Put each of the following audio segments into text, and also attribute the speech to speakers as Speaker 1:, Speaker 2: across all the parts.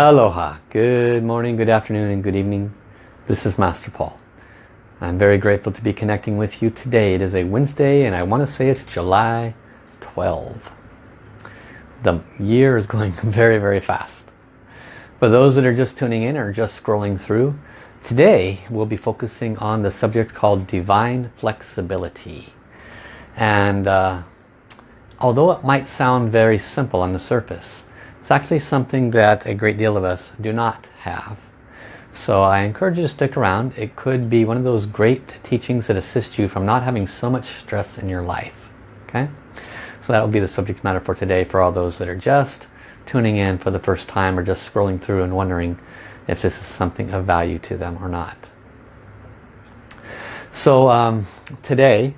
Speaker 1: Aloha. Good morning, good afternoon, and good evening. This is Master Paul. I'm very grateful to be connecting with you today. It is a Wednesday and I want to say it's July 12. The year is going very, very fast. For those that are just tuning in or just scrolling through, today we'll be focusing on the subject called Divine Flexibility. And uh, although it might sound very simple on the surface, it's actually something that a great deal of us do not have. So I encourage you to stick around. It could be one of those great teachings that assist you from not having so much stress in your life. Okay, So that will be the subject matter for today for all those that are just tuning in for the first time or just scrolling through and wondering if this is something of value to them or not. So um, today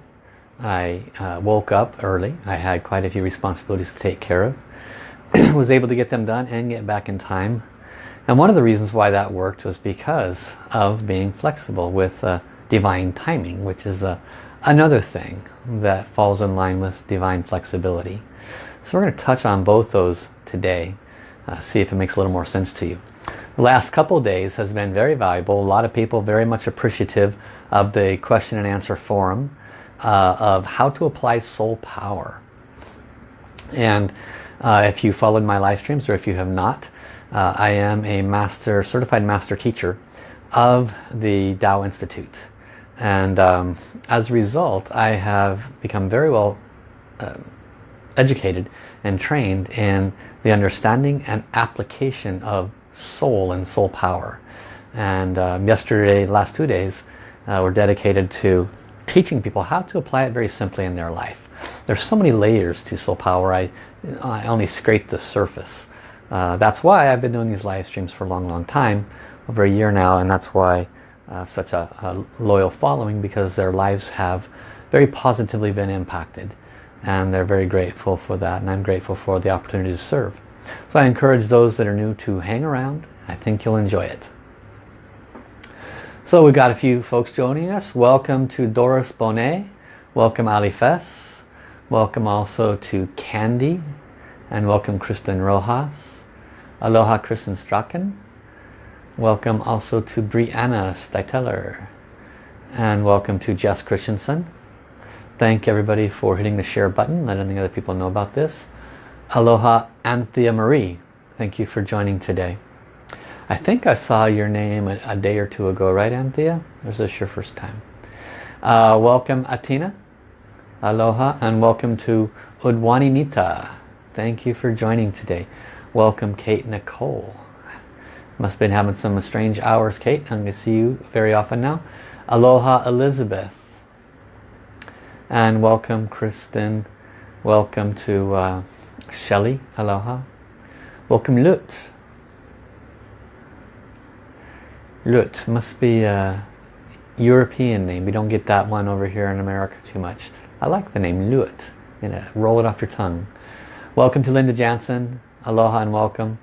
Speaker 1: I uh, woke up early. I had quite a few responsibilities to take care of. was able to get them done and get back in time. And one of the reasons why that worked was because of being flexible with uh, divine timing, which is uh, another thing that falls in line with divine flexibility. So we're going to touch on both those today, uh, see if it makes a little more sense to you. The last couple days has been very valuable. A lot of people very much appreciative of the question and answer forum uh, of how to apply soul power. And uh, if you followed my live streams or if you have not, uh, I am a master, certified master teacher of the Tao Institute. And um, as a result, I have become very well uh, educated and trained in the understanding and application of soul and soul power. And um, yesterday, last two days, uh, were dedicated to teaching people how to apply it very simply in their life. There's so many layers to soul power. I, I only scraped the surface. Uh, that's why I've been doing these live streams for a long, long time, over a year now, and that's why I have such a, a loyal following because their lives have very positively been impacted and they're very grateful for that and I'm grateful for the opportunity to serve. So I encourage those that are new to hang around. I think you'll enjoy it. So we've got a few folks joining us. Welcome to Doris Bonet. Welcome Ali Fess. Welcome also to Candy and welcome Kristen Rojas. Aloha Kristen Strachan. Welcome also to Brianna Steiteler. And welcome to Jess Christensen. Thank everybody for hitting the share button, letting other people know about this. Aloha Anthea Marie. Thank you for joining today. I think I saw your name a, a day or two ago, right Anthea? Or is this your first time? Uh, welcome Atina. Aloha and welcome to Udwani Nita. Thank you for joining today. Welcome Kate Nicole. Must have been having some strange hours, Kate. I'm going to see you very often now. Aloha Elizabeth. And welcome Kristen. Welcome to uh, Shelly. Aloha. Welcome Lutz. Lut must be a European name. We don't get that one over here in America too much. I like the name Luit. You know, roll it off your tongue. Welcome to Linda Jansen. Aloha and welcome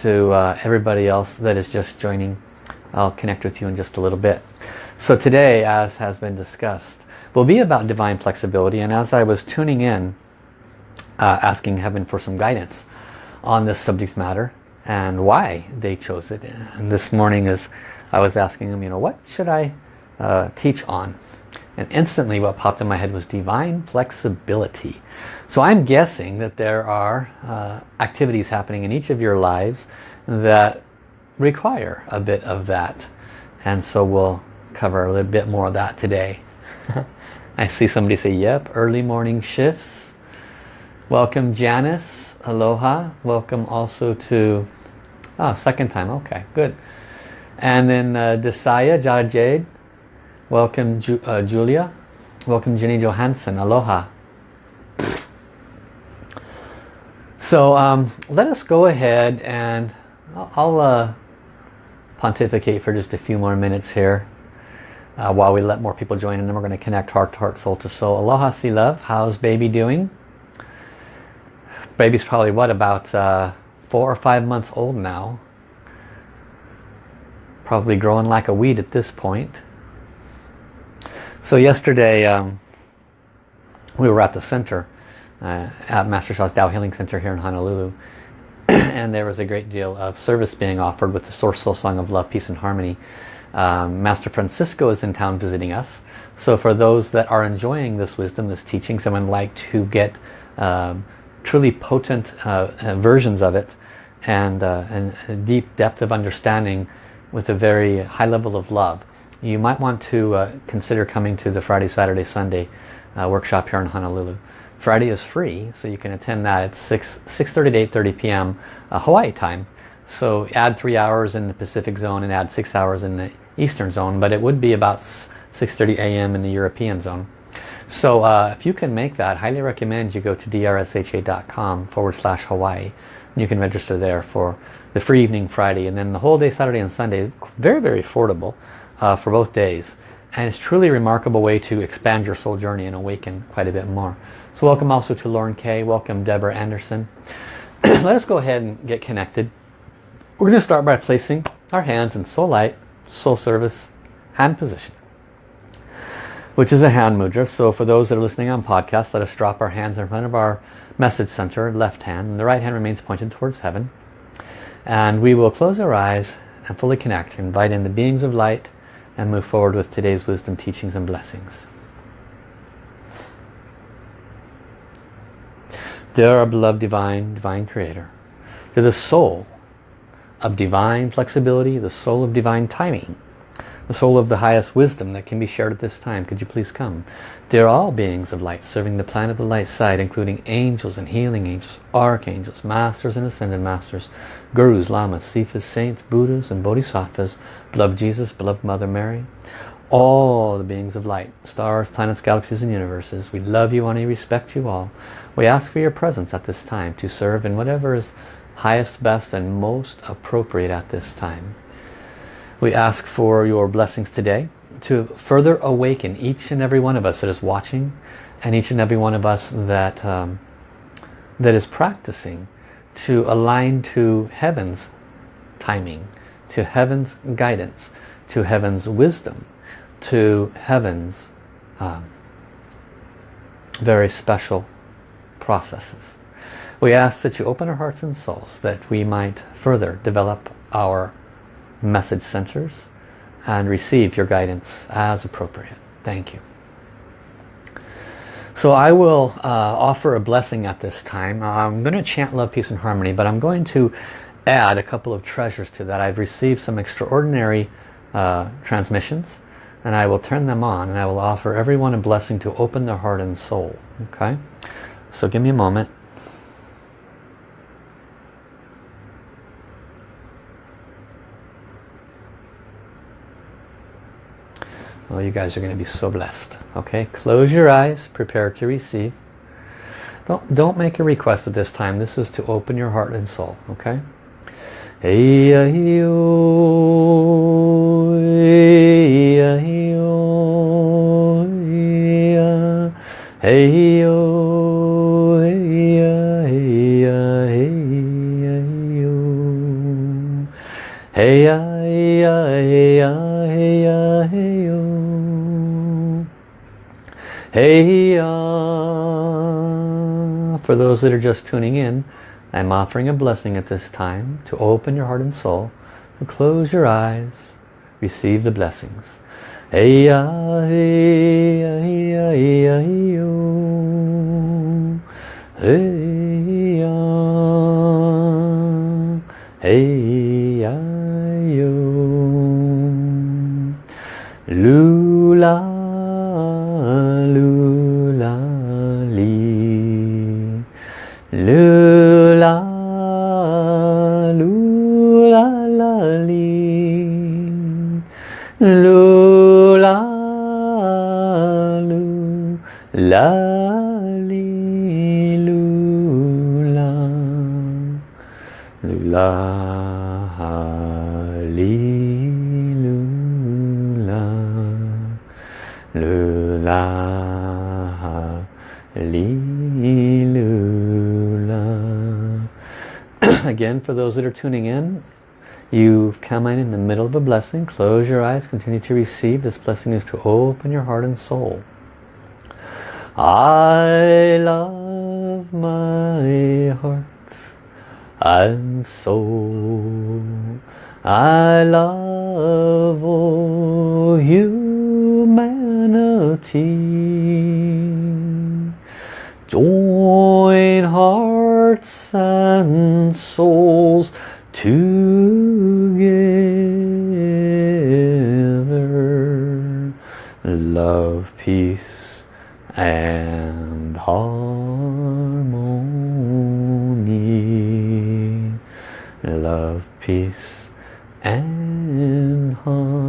Speaker 1: to uh, everybody else that is just joining. I'll connect with you in just a little bit. So today, as has been discussed, will be about divine flexibility. And as I was tuning in, uh, asking heaven for some guidance on this subject matter and why they chose it. And this morning is I was asking them, you know, what should I uh, teach on? And instantly what popped in my head was divine flexibility. So I'm guessing that there are uh, activities happening in each of your lives that require a bit of that. And so we'll cover a little bit more of that today. I see somebody say, yep, early morning shifts. Welcome Janice, aloha. Welcome also to, oh, second time, okay, good. And then uh, Desaya, Jada Jade, Welcome Ju uh, Julia. Welcome Jenny Johansson. Aloha. So um, let us go ahead and I'll, I'll uh, pontificate for just a few more minutes here uh, while we let more people join and then we're going to connect heart to heart, soul to soul. Aloha, see love. How's baby doing? Baby's probably what about uh, four or five months old now. Probably growing like a weed at this point. So yesterday um, we were at the center uh, at Master Sha's Tao Healing Center here in Honolulu and there was a great deal of service being offered with the Source Soul Song of Love, Peace and Harmony. Um, Master Francisco is in town visiting us. So for those that are enjoying this wisdom, this teaching, someone like to get um, truly potent uh, uh, versions of it and, uh, and a deep depth of understanding with a very high level of love, you might want to uh, consider coming to the Friday, Saturday, Sunday uh, workshop here in Honolulu. Friday is free, so you can attend that at 6, 6.30 to 8.30 p.m. Uh, Hawaii time. So add three hours in the Pacific zone and add six hours in the Eastern zone, but it would be about 6.30 a.m. in the European zone. So uh, if you can make that, highly recommend you go to drsha.com forward slash Hawaii. You can register there for the free evening Friday and then the whole day Saturday and Sunday. Very, very affordable uh, for both days. And it's truly a remarkable way to expand your soul journey and awaken quite a bit more. So welcome also to Lauren Kay. Welcome Deborah Anderson. Let us go ahead and get connected. We're going to start by placing our hands in soul light, soul service, hand position which is a hand mudra. So for those that are listening on podcast, let us drop our hands in front of our message center, left hand, and the right hand remains pointed towards heaven. And we will close our eyes and fully connect, invite in the beings of light, and move forward with today's wisdom, teachings, and blessings. Dear our beloved divine, divine creator, to the soul of divine flexibility, the soul of divine timing, the soul of the highest wisdom that can be shared at this time. Could you please come? Dear all beings of light, serving the planet of the light side, including angels and healing angels, archangels, masters and ascended masters, gurus, lamas, sifas, saints, buddhas and bodhisattvas, beloved Jesus, beloved Mother Mary, all the beings of light, stars, planets, galaxies and universes. We love you, and we respect you all. We ask for your presence at this time to serve in whatever is highest, best and most appropriate at this time. We ask for your blessings today to further awaken each and every one of us that is watching and each and every one of us that um, that is practicing to align to heaven's timing, to heaven's guidance, to heaven's wisdom, to heaven's um, very special processes. We ask that you open our hearts and souls that we might further develop our message centers and receive your guidance as appropriate. Thank you. So I will uh, offer a blessing at this time. I'm going to chant love, peace and harmony, but I'm going to add a couple of treasures to that. I've received some extraordinary uh, transmissions and I will turn them on and I will offer everyone a blessing to open their heart and soul. Okay? So give me a moment. Well, you guys are going to be so blessed. Okay, close your eyes, prepare to receive. Don't, don't make a request at this time. This is to open your heart and soul. Okay? Hey, hey, Hey, uh, for those that are just tuning in, I'm offering a blessing at this time to open your heart and soul, to close your eyes, receive the blessings. Hey, uh, hey, uh, hey, uh, hey, uh, hey, hey, yo. Lula. Le those that are tuning in you've come in in the middle of a blessing. Close your eyes. Continue to receive. This blessing is to open your heart and soul. I love my heart and soul. I love all humanity. Join hearts and souls Love, peace and harmony. Love, peace and harmony.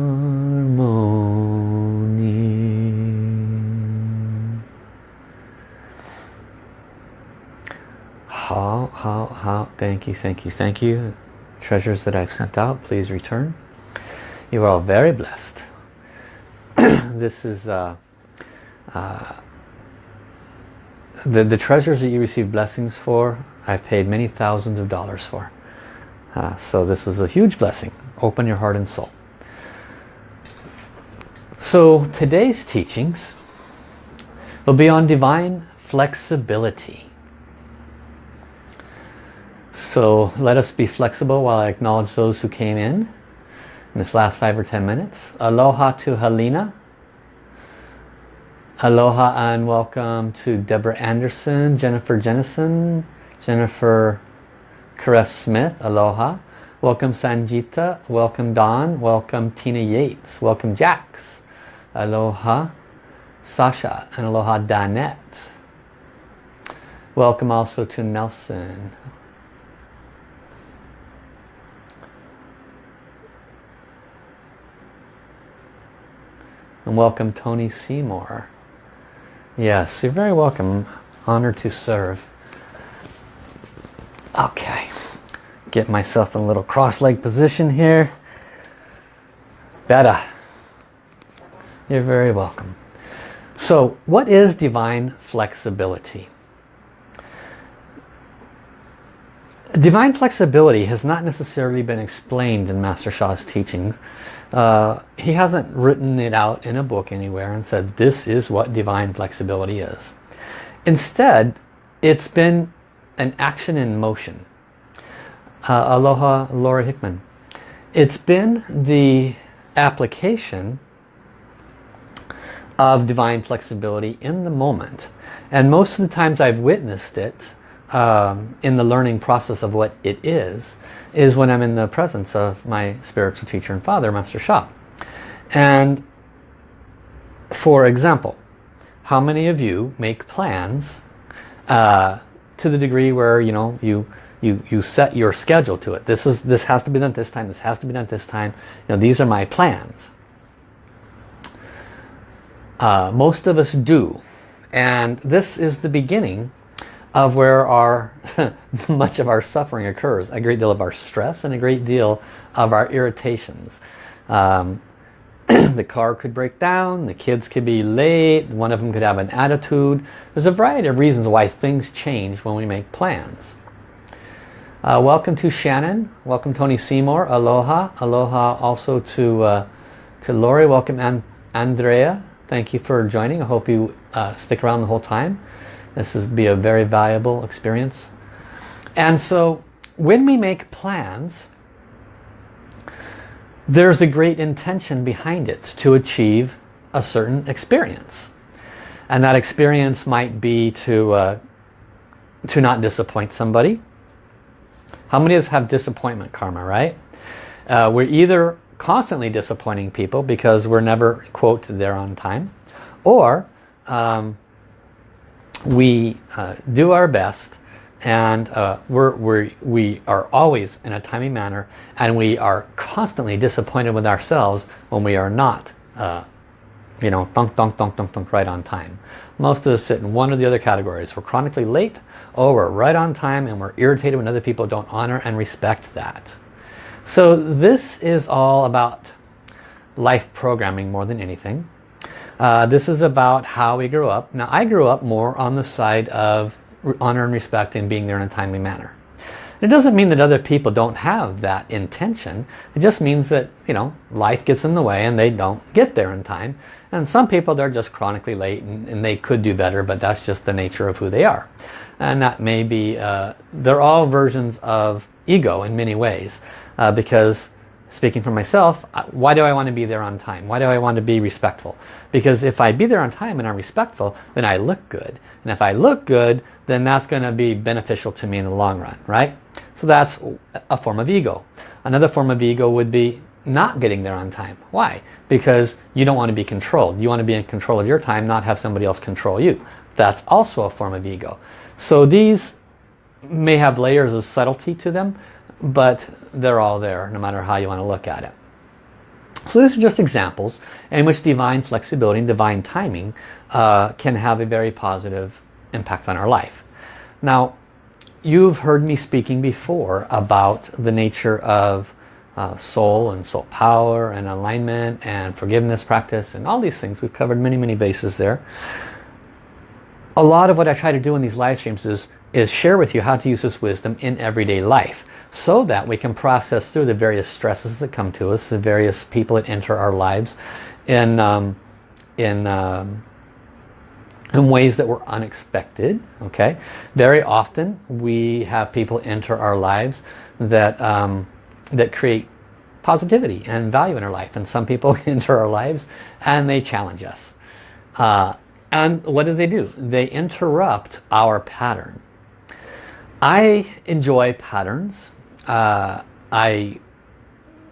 Speaker 1: How, how, how, thank you, thank you, thank you. Treasures that I've sent out, please return. You are all very blessed. this is uh, uh, the, the treasures that you receive blessings for, I've paid many thousands of dollars for. Uh, so this was a huge blessing. Open your heart and soul. So today's teachings will be on divine flexibility. So let us be flexible while I acknowledge those who came in in this last five or ten minutes. Aloha to Helena. Aloha and welcome to Deborah Anderson, Jennifer Jennison, Jennifer Caress Smith, aloha. Welcome Sanjita, welcome Don, welcome Tina Yates, welcome Jax, aloha Sasha, and aloha Danette. Welcome also to Nelson. And welcome Tony Seymour. Yes, you're very welcome. Honored to serve. Okay, get myself in a little cross-leg position here. Better. You're very welcome. So what is divine flexibility? Divine flexibility has not necessarily been explained in Master Sha's teachings. Uh, he hasn't written it out in a book anywhere and said this is what divine flexibility is. Instead, it's been an action in motion. Uh, aloha Laura Hickman. It's been the application of divine flexibility in the moment. And most of the times I've witnessed it um, in the learning process of what it is, is when I'm in the presence of my spiritual teacher and father, Master Sha. And for example, how many of you make plans uh, to the degree where you know you you you set your schedule to it. This is this has to be done this time. This has to be done this time. You know these are my plans. Uh, most of us do, and this is the beginning of where our much of our suffering occurs. A great deal of our stress and a great deal of our irritations. Um, the car could break down, the kids could be late, one of them could have an attitude. There's a variety of reasons why things change when we make plans. Uh, welcome to Shannon, welcome Tony Seymour, aloha, aloha also to, uh, to Lori, welcome An Andrea, thank you for joining, I hope you uh, stick around the whole time. This will be a very valuable experience. And so when we make plans, there's a great intention behind it to achieve a certain experience. And that experience might be to, uh, to not disappoint somebody. How many of us have disappointment karma, right? Uh, we're either constantly disappointing people because we're never, quote, there on time, or um, we uh, do our best and uh, we're, we're, we are always in a timely manner and we are constantly disappointed with ourselves when we are not uh, you know dunk dunk dunk dunk dunk right on time. Most of us fit in one or the other categories. We're chronically late or we're right on time and we're irritated when other people don't honor and respect that. So this is all about life programming more than anything uh, this is about how we grew up. Now I grew up more on the side of honor and respect and being there in a timely manner. It doesn't mean that other people don't have that intention. It just means that, you know, life gets in the way and they don't get there in time. And some people, they're just chronically late and, and they could do better, but that's just the nature of who they are. And that may be, uh, they're all versions of ego in many ways. Uh, because speaking for myself, why do I want to be there on time? Why do I want to be respectful? Because if I be there on time and I'm respectful, then I look good. And if I look good, then that's going to be beneficial to me in the long run, right? So that's a form of ego. Another form of ego would be not getting there on time. Why? Because you don't want to be controlled. You want to be in control of your time, not have somebody else control you. That's also a form of ego. So these may have layers of subtlety to them, but they're all there no matter how you want to look at it. So these are just examples in which divine flexibility and divine timing uh, can have a very positive impact on our life. Now, you've heard me speaking before about the nature of uh, soul and soul power and alignment and forgiveness practice and all these things. We've covered many, many bases there. A lot of what I try to do in these live streams is, is share with you how to use this wisdom in everyday life so that we can process through the various stresses that come to us, the various people that enter our lives in, um, in, um, in ways that were unexpected. Okay, Very often we have people enter our lives that, um, that create positivity and value in our life. And some people enter our lives and they challenge us. Uh, and what do they do? They interrupt our pattern. I enjoy patterns uh, I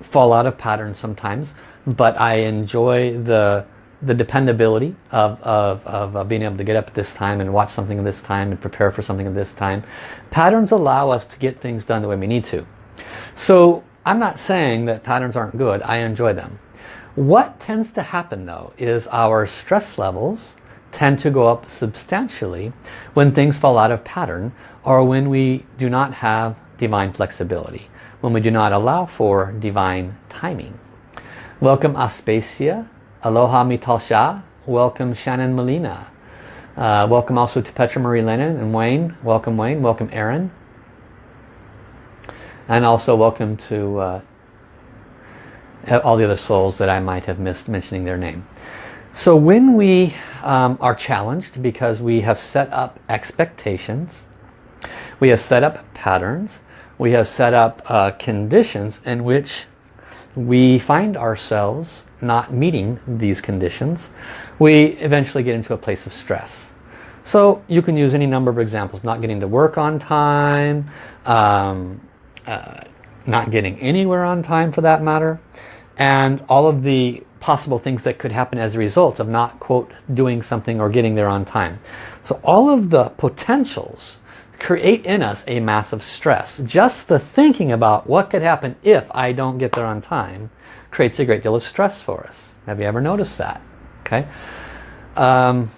Speaker 1: fall out of patterns sometimes, but I enjoy the the dependability of, of, of uh, being able to get up at this time and watch something at this time and prepare for something at this time. Patterns allow us to get things done the way we need to. So I'm not saying that patterns aren't good. I enjoy them. What tends to happen though is our stress levels tend to go up substantially when things fall out of pattern or when we do not have divine flexibility, when we do not allow for divine timing. Welcome Aspasia, Aloha Mitalsha, welcome Shannon Molina. Uh, welcome also to Petra Marie Lennon and Wayne. Welcome Wayne, welcome Aaron. And also welcome to uh, all the other souls that I might have missed mentioning their name. So when we um, are challenged because we have set up expectations we have set up patterns. We have set up uh, conditions in which we find ourselves not meeting these conditions. We eventually get into a place of stress. So you can use any number of examples. Not getting to work on time, um, uh, not getting anywhere on time for that matter, and all of the possible things that could happen as a result of not, quote, doing something or getting there on time. So all of the potentials create in us a massive stress. Just the thinking about what could happen if I don't get there on time creates a great deal of stress for us. Have you ever noticed that? Okay. Um,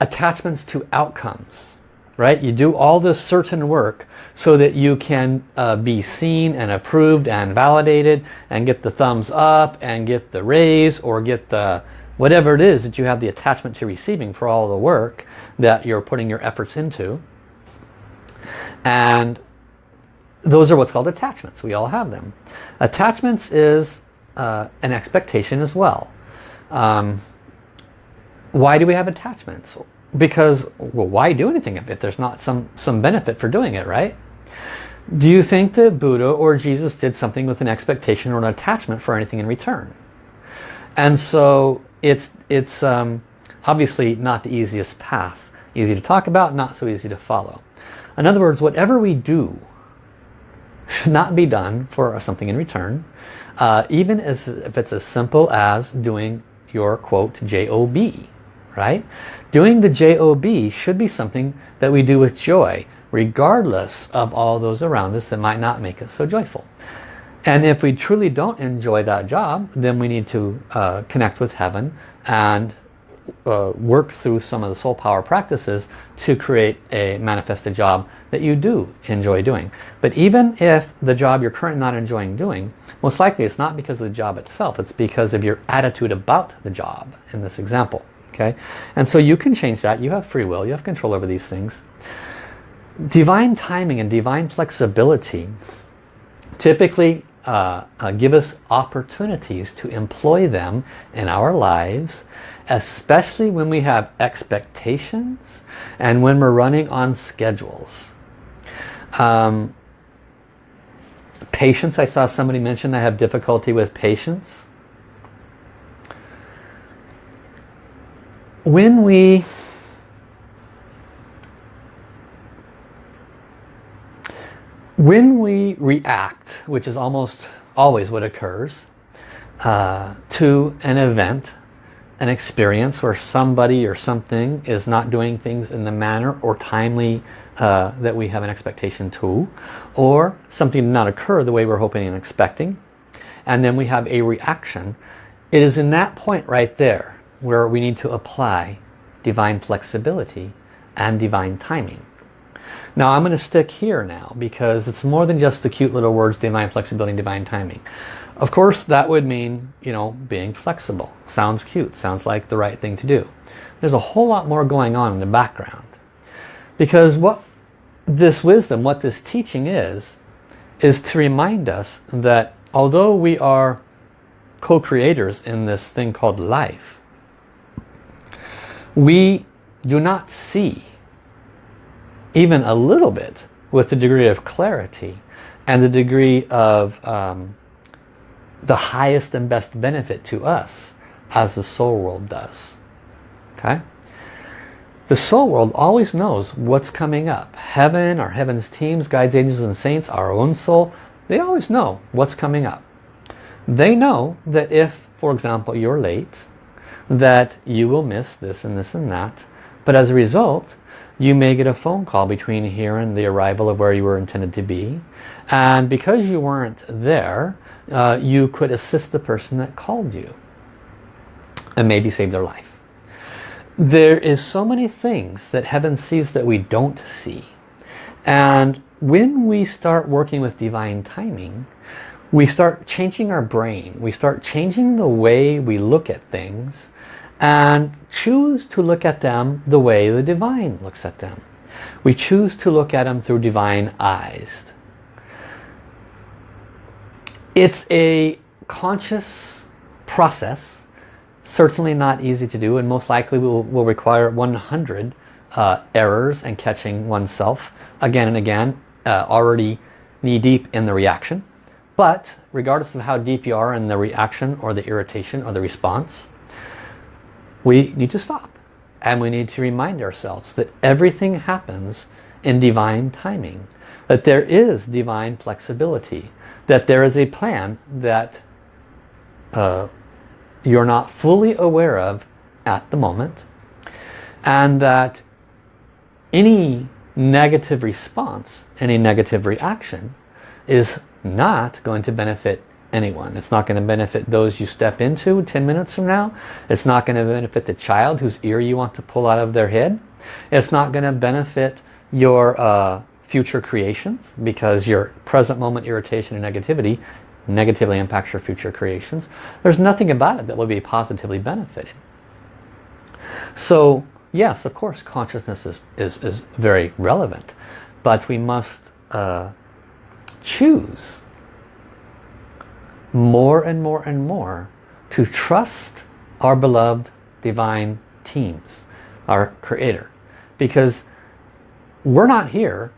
Speaker 1: attachments to outcomes, right? You do all this certain work so that you can uh, be seen and approved and validated and get the thumbs up and get the raise or get the whatever it is that you have the attachment to receiving for all the work that you're putting your efforts into. And those are what's called attachments. We all have them. Attachments is uh, an expectation as well. Um, why do we have attachments? Because, well, why do anything if there's not some, some benefit for doing it, right? Do you think that Buddha or Jesus did something with an expectation or an attachment for anything in return? And so it's, it's um, obviously not the easiest path. Easy to talk about, not so easy to follow. In other words, whatever we do should not be done for something in return, uh, even as if it's as simple as doing your quote job, right? Doing the job should be something that we do with joy, regardless of all those around us that might not make us so joyful. And if we truly don't enjoy that job, then we need to uh, connect with heaven and uh, work through some of the soul power practices to create a manifested job that you do enjoy doing. But even if the job you're currently not enjoying doing, most likely it's not because of the job itself, it's because of your attitude about the job in this example. Okay, And so you can change that, you have free will, you have control over these things. divine timing and divine flexibility typically uh, uh, give us opportunities to employ them in our lives especially when we have expectations and when we're running on schedules. Um, patience, I saw somebody mention I have difficulty with patience. When we when we react, which is almost always what occurs, uh, to an event an experience where somebody or something is not doing things in the manner or timely uh, that we have an expectation to or something did not occur the way we're hoping and expecting and then we have a reaction it is in that point right there where we need to apply divine flexibility and divine timing now I'm going to stick here now because it's more than just the cute little words divine flexibility divine timing of course, that would mean, you know, being flexible. Sounds cute. Sounds like the right thing to do. There's a whole lot more going on in the background. Because what this wisdom, what this teaching is, is to remind us that although we are co-creators in this thing called life, we do not see even a little bit with the degree of clarity and the degree of um, the highest and best benefit to us as the soul world does. Okay? The soul world always knows what's coming up. Heaven, our heaven's teams, guides, angels and saints, our own soul, they always know what's coming up. They know that if, for example, you're late, that you will miss this and this and that. But as a result, you may get a phone call between here and the arrival of where you were intended to be. And because you weren't there, uh, you could assist the person that called you and maybe save their life. There is so many things that heaven sees that we don't see. And when we start working with divine timing, we start changing our brain. We start changing the way we look at things and choose to look at them the way the divine looks at them. We choose to look at them through divine eyes. It's a conscious process, certainly not easy to do and most likely will, will require 100 uh, errors and catching oneself again and again, uh, already knee deep in the reaction. But regardless of how deep you are in the reaction or the irritation or the response, we need to stop. And we need to remind ourselves that everything happens in divine timing. That there is divine flexibility that there is a plan that uh, you're not fully aware of at the moment and that any negative response, any negative reaction is not going to benefit anyone. It's not going to benefit those you step into 10 minutes from now. It's not going to benefit the child whose ear you want to pull out of their head. It's not going to benefit your uh, future creations because your present moment irritation and negativity negatively impacts your future creations. There's nothing about it that will be positively benefited. So yes, of course, consciousness is, is, is very relevant, but we must uh, choose more and more and more to trust our beloved divine teams, our creator. Because we're not here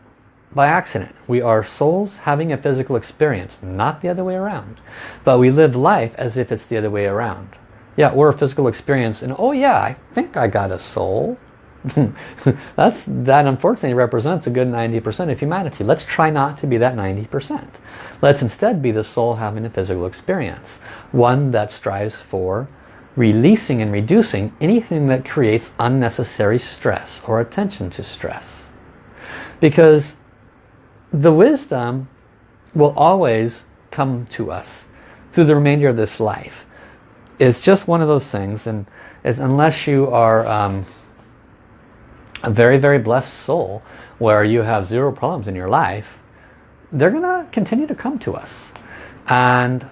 Speaker 1: by accident. We are souls having a physical experience, not the other way around. But we live life as if it's the other way around. Yeah, we're a physical experience and oh yeah, I think I got a soul. That's That unfortunately represents a good 90% of humanity. Let's try not to be that 90%. Let's instead be the soul having a physical experience. One that strives for releasing and reducing anything that creates unnecessary stress or attention to stress. Because the wisdom will always come to us through the remainder of this life. It's just one of those things and unless you are um, a very very blessed soul where you have zero problems in your life they're gonna continue to come to us and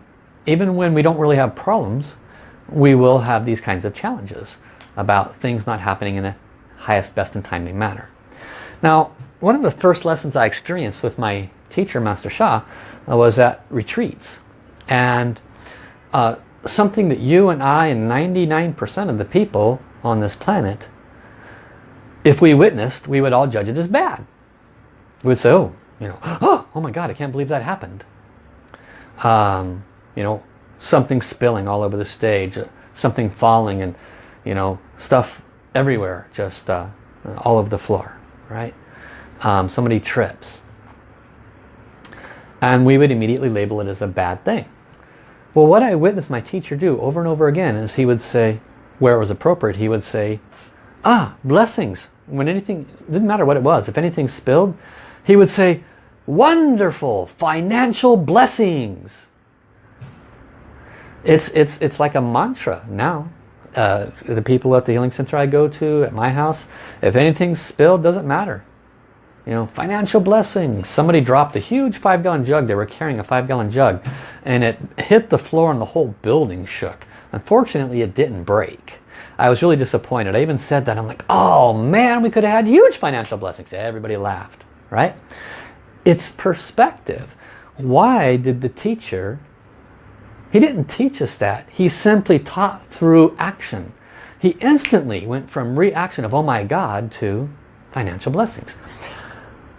Speaker 1: even when we don't really have problems we will have these kinds of challenges about things not happening in the highest best and timely manner now one of the first lessons I experienced with my teacher, Master Sha, uh, was at retreats. And uh, something that you and I and 99% of the people on this planet, if we witnessed, we would all judge it as bad. We would say, oh, you know, oh, oh my God, I can't believe that happened. Um, you know, something spilling all over the stage, uh, something falling and, you know, stuff everywhere, just uh, all over the floor, right? Um, somebody trips. And we would immediately label it as a bad thing. Well, what I witnessed my teacher do over and over again is he would say, where it was appropriate, he would say, ah, blessings. When anything, didn't matter what it was, if anything spilled, he would say, wonderful financial blessings. It's, it's, it's like a mantra now. Uh, the people at the healing center I go to, at my house, if anything's spilled, doesn't matter. You know, financial blessings. Somebody dropped a huge five gallon jug. They were carrying a five gallon jug and it hit the floor and the whole building shook. Unfortunately, it didn't break. I was really disappointed. I even said that. I'm like, oh man, we could have had huge financial blessings. Everybody laughed, right? It's perspective. Why did the teacher, he didn't teach us that. He simply taught through action. He instantly went from reaction of, oh my God, to financial blessings.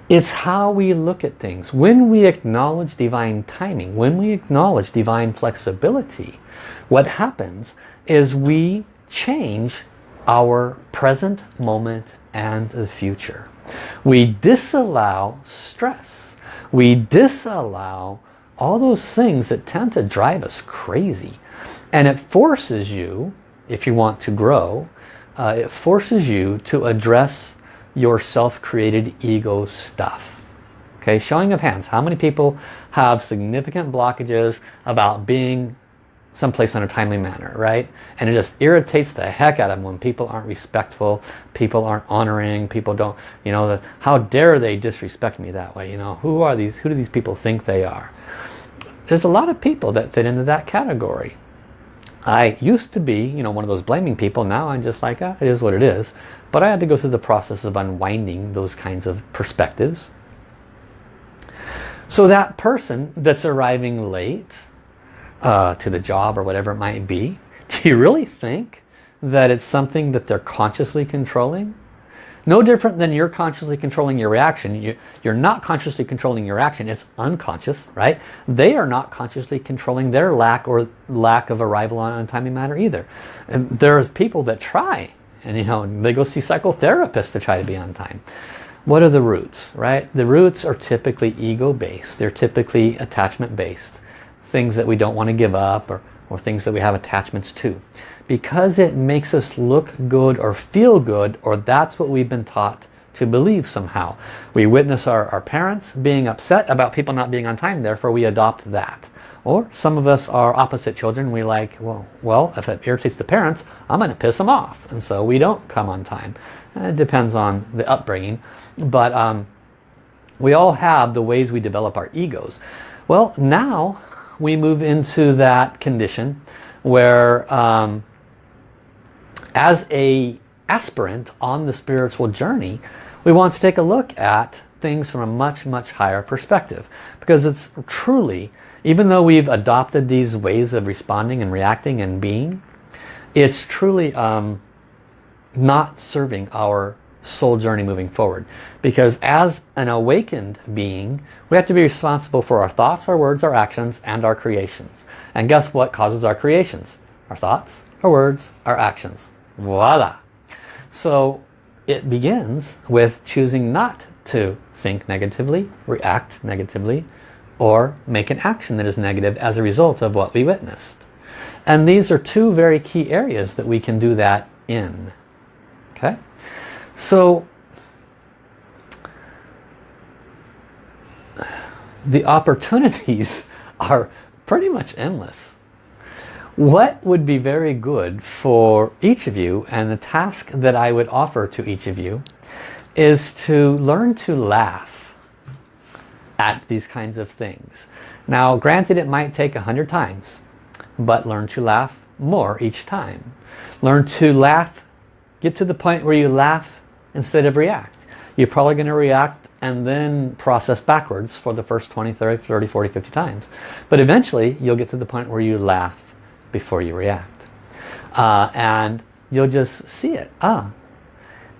Speaker 1: It's how we look at things. When we acknowledge divine timing, when we acknowledge divine flexibility, what happens is we change our present moment and the future. We disallow stress. We disallow all those things that tend to drive us crazy. And it forces you, if you want to grow, uh, it forces you to address your self-created ego stuff. Okay, showing of hands. How many people have significant blockages about being someplace in a timely manner, right? And it just irritates the heck out of them when people aren't respectful, people aren't honoring, people don't, you know, the, how dare they disrespect me that way, you know? Who are these, who do these people think they are? There's a lot of people that fit into that category. I used to be, you know, one of those blaming people. Now I'm just like, ah, it is what it is. But I had to go through the process of unwinding those kinds of perspectives. So that person that's arriving late uh, to the job or whatever it might be, do you really think that it's something that they're consciously controlling? No different than you're consciously controlling your reaction. You, are not consciously controlling your action. It's unconscious, right? They are not consciously controlling their lack or lack of arrival on a timely manner either. And there's people that try and you know they go see psychotherapists to try to be on time what are the roots right the roots are typically ego based they're typically attachment based things that we don't want to give up or, or things that we have attachments to because it makes us look good or feel good or that's what we've been taught to believe somehow we witness our, our parents being upset about people not being on time therefore we adopt that or some of us are opposite children. We like, well, well, if it irritates the parents, I'm going to piss them off. And so we don't come on time. It depends on the upbringing. But um, we all have the ways we develop our egos. Well, now we move into that condition where um, as a aspirant on the spiritual journey, we want to take a look at things from a much, much higher perspective. Because it's truly even though we've adopted these ways of responding and reacting and being, it's truly um, not serving our soul journey moving forward. Because as an awakened being, we have to be responsible for our thoughts, our words, our actions, and our creations. And guess what causes our creations? Our thoughts, our words, our actions. Voila! So it begins with choosing not to think negatively, react negatively, or make an action that is negative as a result of what we witnessed. And these are two very key areas that we can do that in. Okay? So the opportunities are pretty much endless. What would be very good for each of you and the task that I would offer to each of you is to learn to laugh at these kinds of things. Now granted it might take a hundred times but learn to laugh more each time. Learn to laugh, get to the point where you laugh instead of react. You're probably going to react and then process backwards for the first 20, 30, 30, 40, 50 times. But eventually you'll get to the point where you laugh before you react. Uh, and you'll just see it. Ah.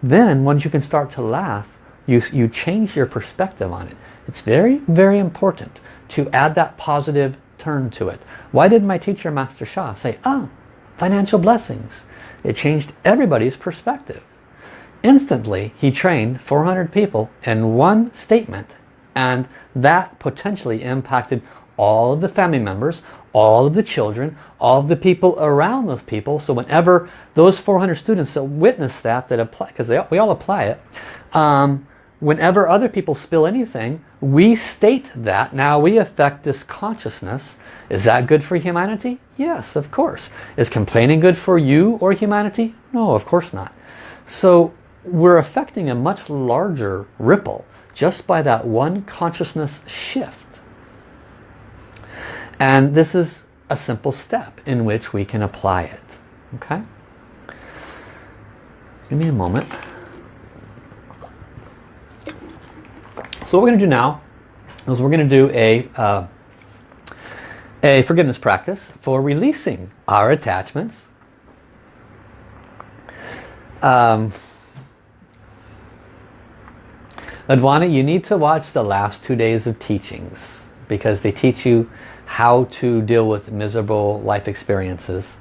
Speaker 1: Then once you can start to laugh, you, you change your perspective on it. It's very, very important to add that positive turn to it. Why did my teacher, Master Sha, say, ah, financial blessings? It changed everybody's perspective. Instantly, he trained 400 people in one statement and that potentially impacted all of the family members, all of the children, all of the people around those people. So whenever those 400 students that witness that, that apply, because we all apply it, um, whenever other people spill anything, we state that. Now we affect this consciousness. Is that good for humanity? Yes, of course. Is complaining good for you or humanity? No, of course not. So we're affecting a much larger ripple just by that one consciousness shift. And this is a simple step in which we can apply it. Okay? Give me a moment. So what we're going to do now is we're going to do a, uh, a forgiveness practice for releasing our attachments. Um, Advana, you need to watch the last two days of teachings because they teach you how to deal with miserable life experiences.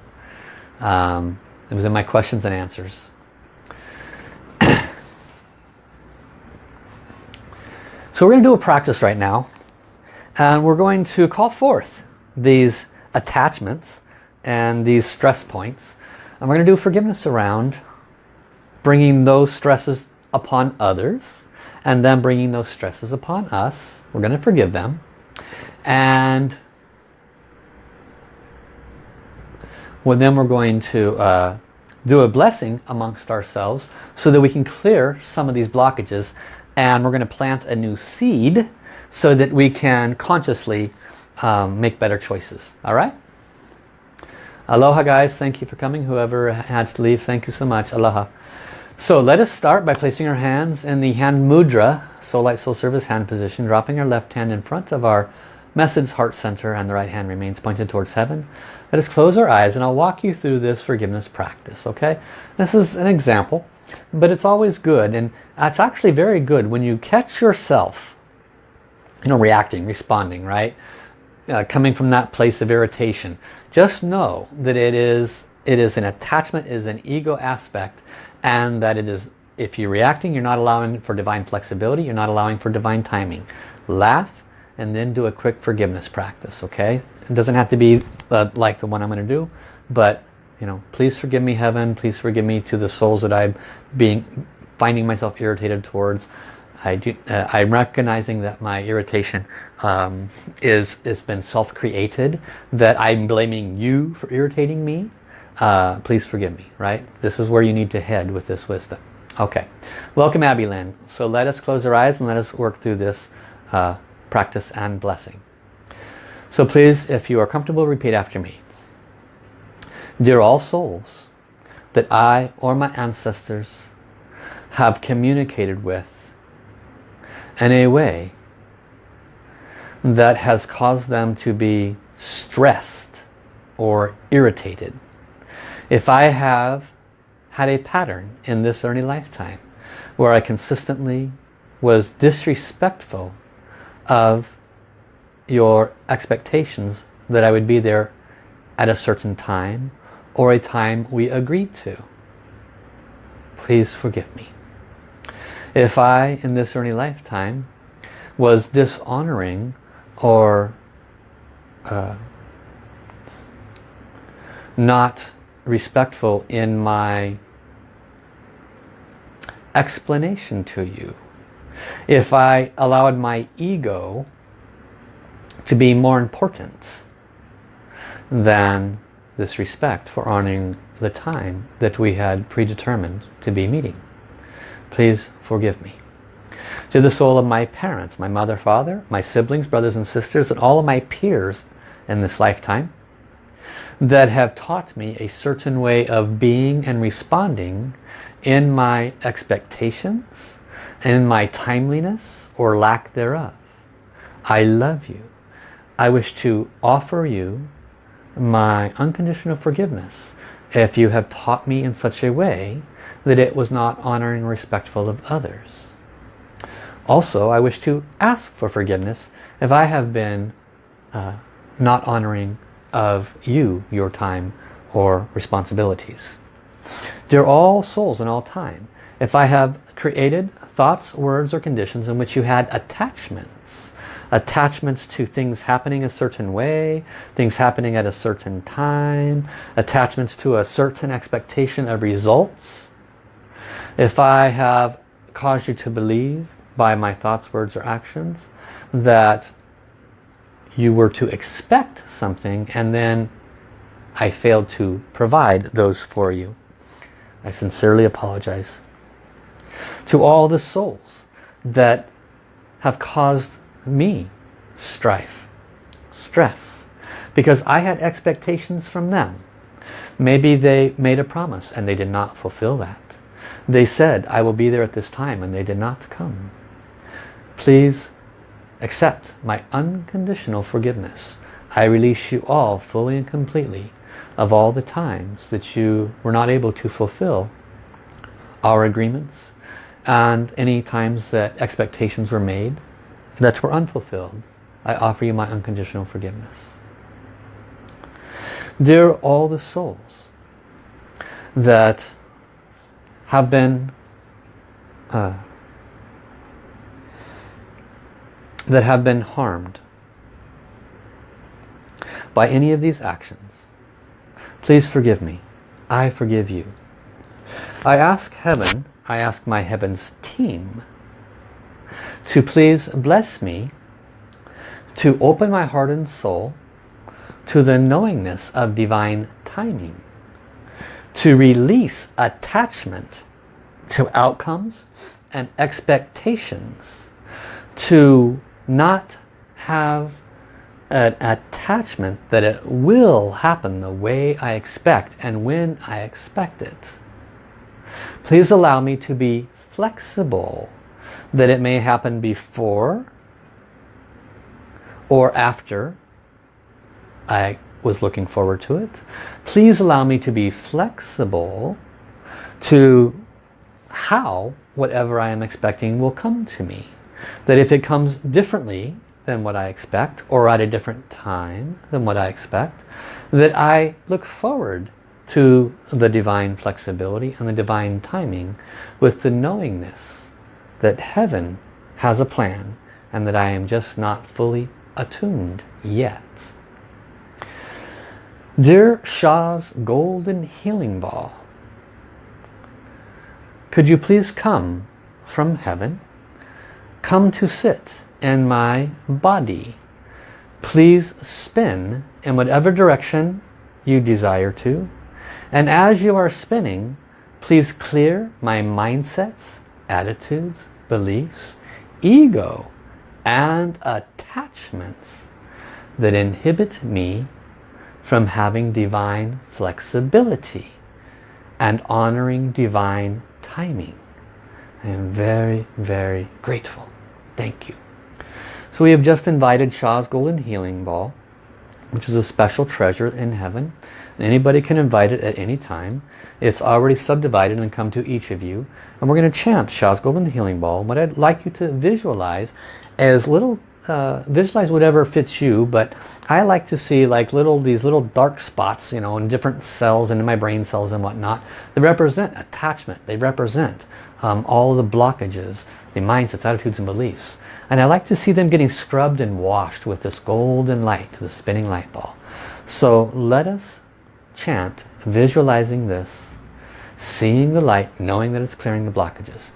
Speaker 1: Um, it was in my questions and answers. so we're going to do a practice right now. And we're going to call forth these attachments and these stress points. And we're going to do forgiveness around bringing those stresses upon others and then bringing those stresses upon us. We're going to forgive them. And well, then we're going to uh, do a blessing amongst ourselves so that we can clear some of these blockages and we're going to plant a new seed so that we can consciously um, make better choices. All right? Aloha guys, thank you for coming. Whoever had to leave, thank you so much. Aloha. So let us start by placing our hands in the hand mudra, soul light soul service hand position, dropping our left hand in front of our message heart center and the right hand remains pointed towards heaven. Let us close our eyes and I'll walk you through this forgiveness practice, okay? This is an example, but it's always good and it's actually very good when you catch yourself, you know, reacting, responding, right? Uh, coming from that place of irritation. Just know that it is, it is an attachment, it is an ego aspect and that it is, if you're reacting, you're not allowing for divine flexibility, you're not allowing for divine timing. Laugh, and then do a quick forgiveness practice okay? It doesn't have to be uh, like the one I'm going to do but you know please forgive me heaven please forgive me to the souls that I'm being finding myself irritated towards. I do, uh, I'm recognizing that my irritation um, is has been self-created that I'm blaming you for irritating me uh, please forgive me right this is where you need to head with this wisdom okay welcome Abby Lynn so let us close our eyes and let us work through this uh, practice and blessing. So please, if you are comfortable, repeat after me. Dear all souls that I or my ancestors have communicated with in a way that has caused them to be stressed or irritated. If I have had a pattern in this early lifetime where I consistently was disrespectful of your expectations that I would be there at a certain time or a time we agreed to. Please forgive me. If I, in this early lifetime, was dishonoring or uh, not respectful in my explanation to you if I allowed my ego to be more important than this respect for honoring the time that we had predetermined to be meeting. Please forgive me. To the soul of my parents, my mother, father, my siblings, brothers and sisters, and all of my peers in this lifetime that have taught me a certain way of being and responding in my expectations in my timeliness or lack thereof. I love you. I wish to offer you my unconditional forgiveness if you have taught me in such a way that it was not honoring and respectful of others. Also, I wish to ask for forgiveness if I have been uh, not honoring of you, your time, or responsibilities. Dear all souls in all time, if I have created thoughts, words, or conditions in which you had attachments, attachments to things happening a certain way, things happening at a certain time, attachments to a certain expectation of results, if I have caused you to believe by my thoughts, words, or actions that you were to expect something and then I failed to provide those for you. I sincerely apologize. To all the souls that have caused me strife, stress, because I had expectations from them. Maybe they made a promise and they did not fulfill that. They said, I will be there at this time and they did not come. Please accept my unconditional forgiveness. I release you all fully and completely of all the times that you were not able to fulfill our agreements and any times that expectations were made that were unfulfilled. I offer you my unconditional forgiveness. Dear all the souls that have been uh, that have been harmed by any of these actions Please forgive me. I forgive you. I ask heaven, I ask my heavens team to please bless me to open my heart and soul to the knowingness of divine timing to release attachment to outcomes and expectations to not have an attachment that it will happen the way I expect and when I expect it. Please allow me to be flexible that it may happen before or after I was looking forward to it. Please allow me to be flexible to how whatever I am expecting will come to me. That if it comes differently than what I expect or at a different time than what I expect that I look forward to the divine flexibility and the divine timing with the knowingness that heaven has a plan and that I am just not fully attuned yet. Dear Sha's Golden Healing Ball, could you please come from heaven, come to sit in my body. Please spin in whatever direction you desire to. And as you are spinning, please clear my mindsets, attitudes, beliefs, ego, and attachments that inhibit me from having divine flexibility and honoring divine timing. I am very, very grateful. Thank you. So we have just invited Sha's Golden Healing Ball, which is a special treasure in heaven. Anybody can invite it at any time. It's already subdivided and come to each of you. And we're going to chant Sha's Golden Healing Ball. What I'd like you to visualize as little, uh, visualize whatever fits you, but I like to see like little, these little dark spots, you know, in different cells and in my brain cells and whatnot. They represent attachment. They represent um, all the blockages, the minds, mindsets, attitudes, and beliefs. And I like to see them getting scrubbed and washed with this golden light, the spinning light ball. So let us chant, visualizing this, seeing the light, knowing that it's clearing the blockages.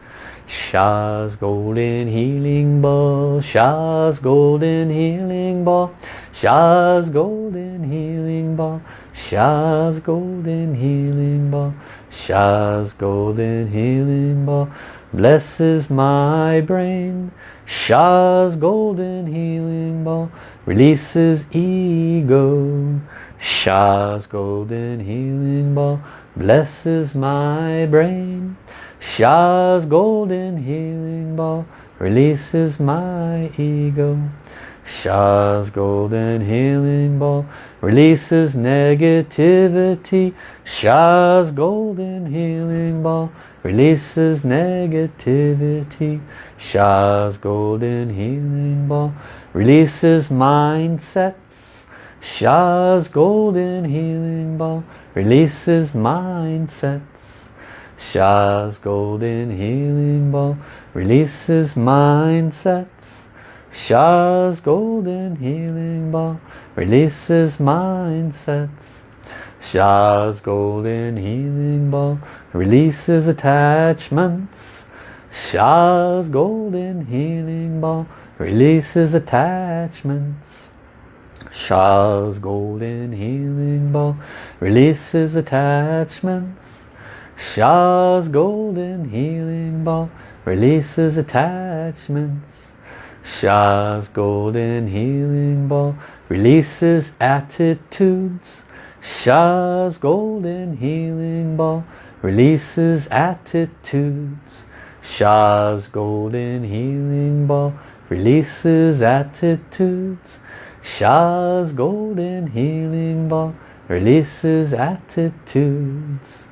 Speaker 1: Sha's golden healing ball, Sha's golden healing ball, Sha's golden healing ball, Sha's golden healing ball, Sha's golden healing ball, blesses my brain, Sha's golden healing ball releases ego. Sha's golden healing ball blesses my brain. Sha's golden healing ball releases my ego. Sha's golden healing ball releases negativity. Sha's golden healing ball releases negativity. Sha's golden healing ball releases mindsets. Sha's golden healing ball releases mindsets. Sha's golden healing ball releases mindsets. Sha's golden healing ball releases mindsets. Sha's golden healing ball releases attachments. Sha's golden healing ball releases attachments. Sha's golden healing ball releases attachments. Sha's golden healing ball releases attachments. Sha's golden healing ball releases attitudes. Sha's golden healing ball releases attitudes. Sha's golden healing ball releases attitudes. Sha's golden healing ball releases attitudes.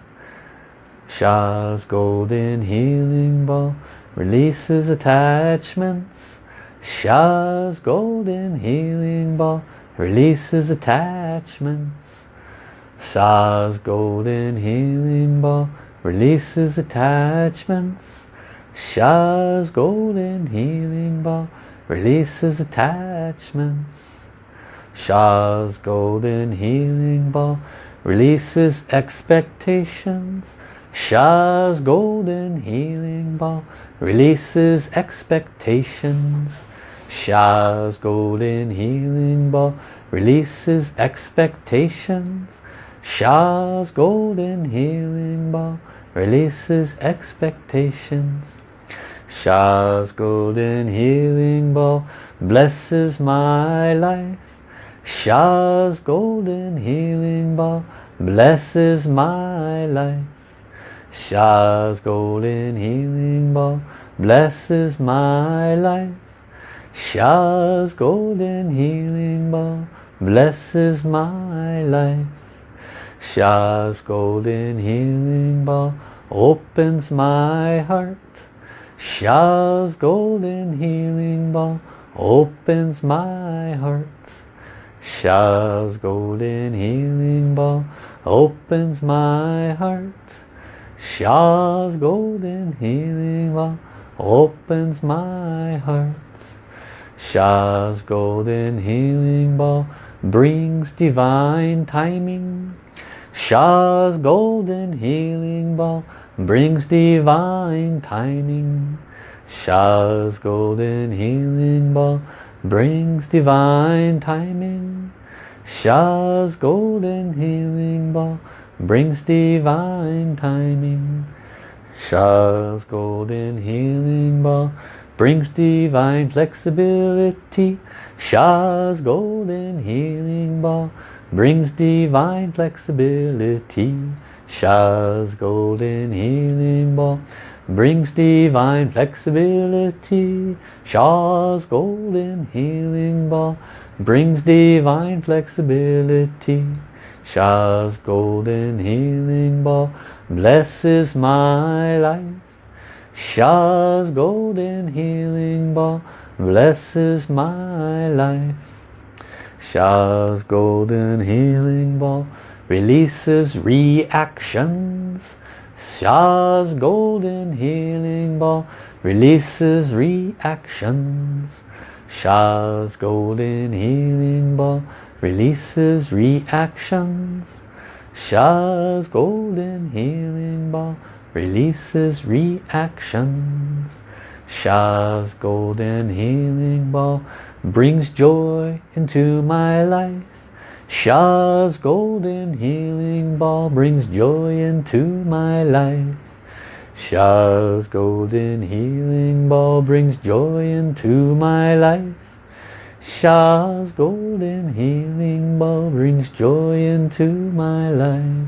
Speaker 1: Sha's golden healing ball releases attachments. Sha's golden healing ball releases attachments. Sha's golden healing ball releases attachments. Sha's golden healing ball releases attachments. Sha's golden healing ball releases expectations. Sha's golden healing ball releases expectations. Sha's golden healing ball releases expectations. Sha's golden healing ball releases expectations. Sha's golden healing ball blesses my life. Sha's golden healing ball blesses my life. Sha's golden healing ball blesses my life. Sha's golden healing ball blesses my life. Sha's golden healing ball opens my heart. Sha's golden healing ball opens my heart. Sha's golden healing ball opens my heart. Sha's golden healing ball opens my heart. Sha's golden healing ball brings divine timing. Sha's golden healing ball brings divine timing. Sha's golden healing ball brings divine timing. Sha's golden healing ball brings divine timing. Sha's golden healing ball brings divine flexibility. Sha's golden healing ball brings divine flexibility. Sha's golden healing ball brings divine flexibility. Sha's golden healing ball brings divine flexibility. Sha's golden healing ball blesses my life. Sha's golden healing ball blesses my life. Sha's golden healing ball releases reactions. Sha's golden healing ball releases reactions. Sha's golden healing ball releases reactions. Sha's golden healing ball releases reactions. Sha's golden healing ball brings joy into my life. Sha's golden healing ball brings joy into my life. Sha's golden healing ball brings joy into my life. Sha's golden healing ball brings joy into my life.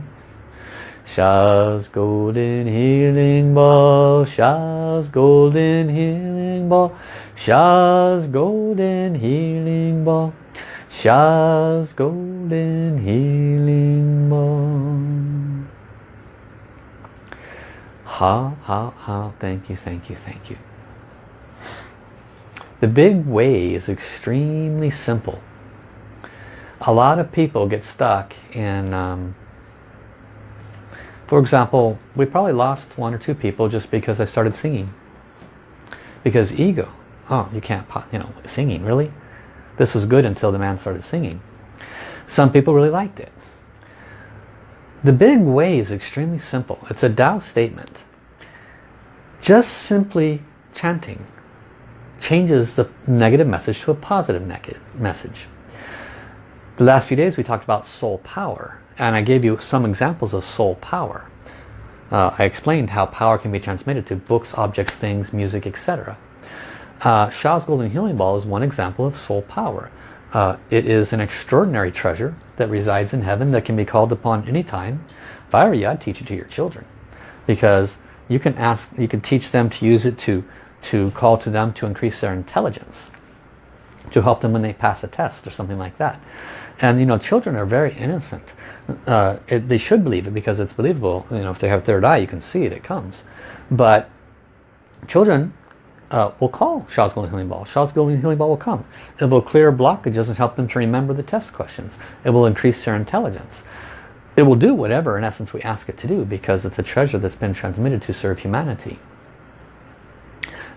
Speaker 1: Sha's golden healing ball, Sha's golden healing ball, Sha's golden healing ball, Sha's golden healing ball. Ha, ha, ha, thank you, thank you, thank you. The big way is extremely simple. A lot of people get stuck in um, for example, we probably lost one or two people just because I started singing. Because ego. Oh, you can't, you know, singing, really? This was good until the man started singing. Some people really liked it. The big way is extremely simple. It's a Tao statement. Just simply chanting changes the negative message to a positive message. The last few days we talked about soul power and I gave you some examples of soul power. Uh, I explained how power can be transmitted to books, objects, things, music, etc. Uh, Sha's Golden Healing Ball is one example of soul power. Uh, it is an extraordinary treasure that resides in heaven that can be called upon anytime. If I were you, I'd teach it to your children. Because you can ask, you can teach them to use it to, to call to them to increase their intelligence. To help them when they pass a test or something like that. And you know, children are very innocent. Uh, it, they should believe it because it's believable. You know, if they have third eye, you can see it, it comes. But children uh, will call Sha's Golden Healing Ball. Sha's Golden Healing Ball will come. It will clear blockages and help them to remember the test questions. It will increase their intelligence. It will do whatever, in essence, we ask it to do because it's a treasure that's been transmitted to serve humanity.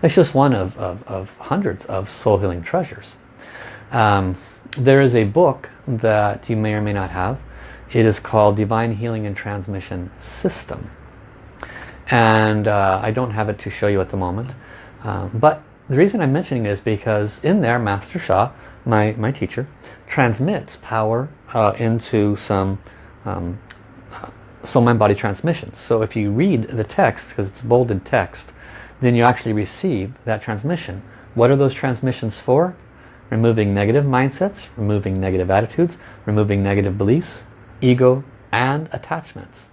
Speaker 1: It's just one of, of, of hundreds of soul healing treasures. Um, there is a book that you may or may not have. It is called Divine Healing and Transmission System. And uh, I don't have it to show you at the moment. Uh, but the reason I'm mentioning it is because in there, Master Sha, my, my teacher, transmits power uh, into some um, uh, soul mind body transmissions. So if you read the text, because it's bolded text, then you actually receive that transmission. What are those transmissions for? Removing negative mindsets, removing negative attitudes, removing negative beliefs, ego, and attachments.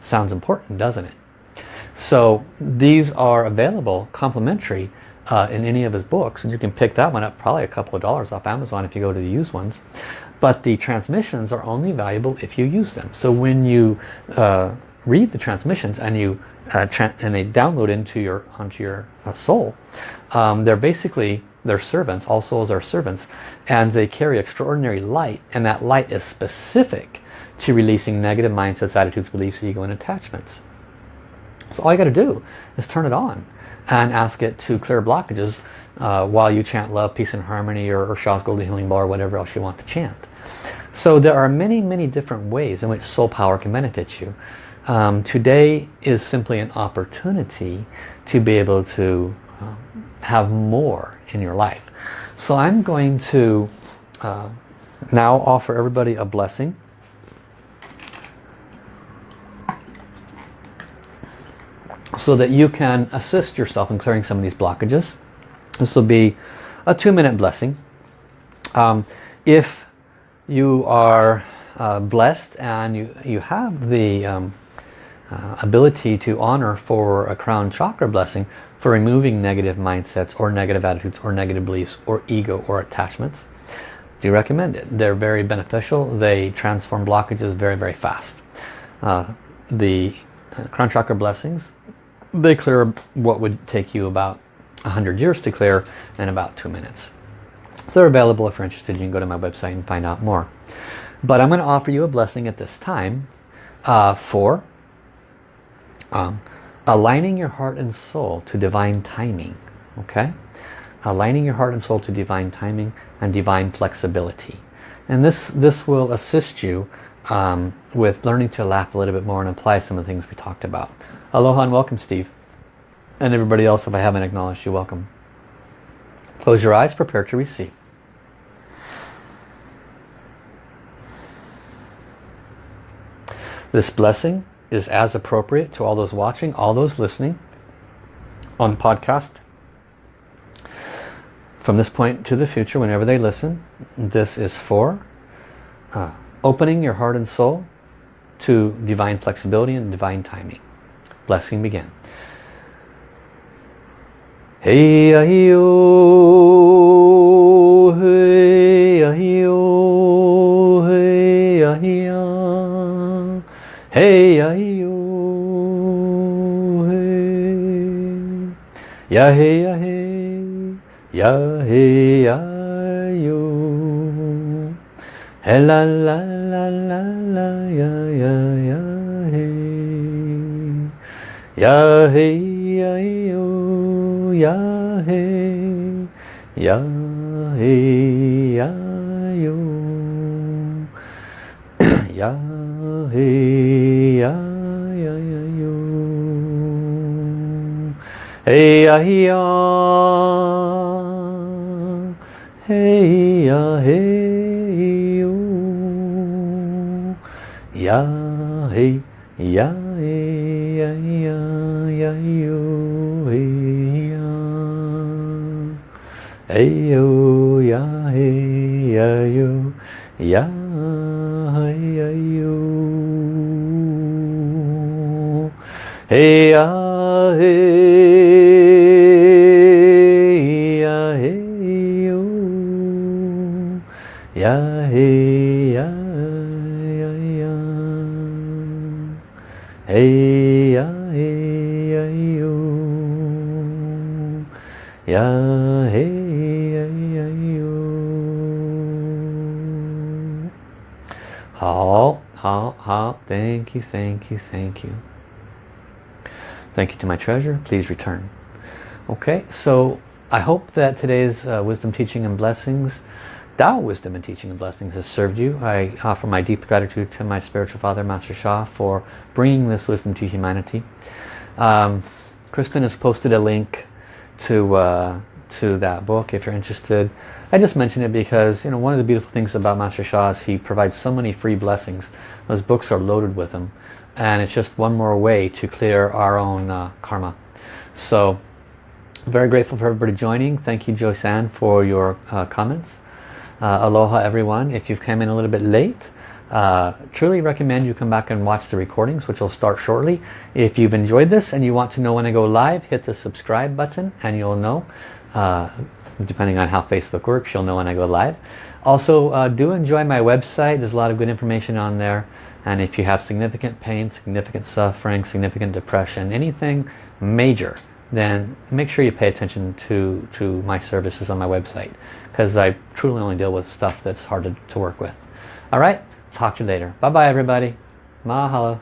Speaker 1: Sounds important, doesn't it? So these are available complimentary uh, in any of his books and you can pick that one up probably a couple of dollars off Amazon if you go to the used ones. But the transmissions are only valuable if you use them. So when you uh, read the transmissions and you uh, and they download into your onto your uh, soul, um, they're basically they're servants, all souls are servants, and they carry extraordinary light, and that light is specific to releasing negative mindsets, attitudes, beliefs, ego, and attachments. So all you got to do is turn it on and ask it to clear blockages uh, while you chant love, peace, and harmony, or, or Golden Healing Ball, or whatever else you want to chant. So there are many, many different ways in which soul power can benefit you. Um, today is simply an opportunity to be able to um, have more in your life. So I'm going to uh, now offer everybody a blessing. So that you can assist yourself in clearing some of these blockages. This will be a two-minute blessing. Um, if you are uh, blessed and you, you have the um, uh, ability to honor for a crown chakra blessing, for removing negative mindsets or negative attitudes or negative beliefs or ego or attachments. Do you recommend it. They're very beneficial. They transform blockages very, very fast. Uh, the uh, crown chakra blessings, they clear what would take you about 100 years to clear in about two minutes. So they're available if you're interested. You can go to my website and find out more. But I'm going to offer you a blessing at this time uh, for um, aligning your heart and soul to divine timing okay? Aligning your heart and soul to divine timing and divine flexibility. And this this will assist you um, with learning to laugh a little bit more and apply some of the things we talked about. Aloha and welcome Steve. And everybody else if I haven't acknowledged you welcome. Close your eyes prepare to receive. This blessing is as appropriate to all those watching, all those listening on podcast. From this point to the future, whenever they listen, this is for uh, opening your heart and soul to divine flexibility and divine timing. Blessing begin. Hey ah, yo, oh, hey ah, yo, oh, hey ah, yo, hey yo, ya hey ya hey, ya hey ya yo, la la la la la ya ya ya hey, ya hey ya yo ya hey ya hey ya yo. Ya ya ya hey ya ya hey ya hey yo ya hey ya hey ya ya ya yo hey ya. Hey yo ya hey ya yo ya hey ya yo hey ya hey ya hey ya ya ya hey ya hey ya yo ya hey ya ya yo 好好好 thank you thank you thank you thank you to my treasure please return okay so I hope that today's uh, wisdom teaching and blessings Tao wisdom and teaching and blessings has served you. I offer my deep gratitude to my spiritual father, Master Sha, for bringing this wisdom to humanity. Um, Kristen has posted a link to uh, to that book if you're interested. I just mention it because you know one of the beautiful things about Master Sha is he provides so many free blessings. Those books are loaded with them, and it's just one more way to clear our own uh, karma. So, very grateful for everybody joining. Thank you, Joy San, for your uh, comments. Uh, aloha everyone. If you've come in a little bit late, uh, truly recommend you come back and watch the recordings which will start shortly. If you've enjoyed this and you want to know when I go live, hit the subscribe button and you'll know. Uh, depending on how Facebook works, you'll know when I go live. Also, uh, do enjoy my website. There's a lot of good information on there. And if you have significant pain, significant suffering, significant depression, anything major, then make sure you pay attention to, to my services on my website because I truly only deal with stuff that's hard to, to work with. All right, talk to you later. Bye-bye, everybody. Mahalo.